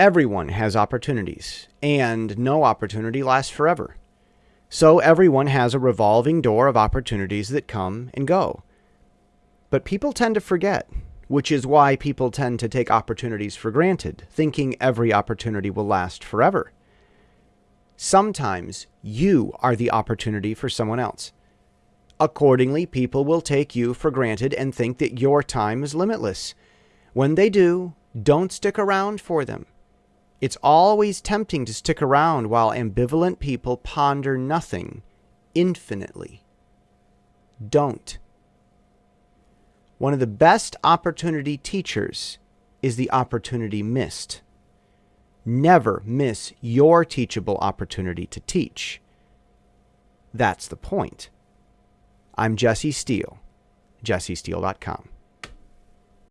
Everyone has opportunities, and no opportunity lasts forever. So everyone has a revolving door of opportunities that come and go. But people tend to forget, which is why people tend to take opportunities for granted, thinking every opportunity will last forever. Sometimes you are the opportunity for someone else. Accordingly, people will take you for granted and think that your time is limitless. When they do, don't stick around for them. It's always tempting to stick around while ambivalent people ponder nothing infinitely. Don't. One of the best opportunity teachers is the opportunity missed. Never miss your teachable opportunity to teach. That's the point. I'm Jesse Steele, jessesteele.com.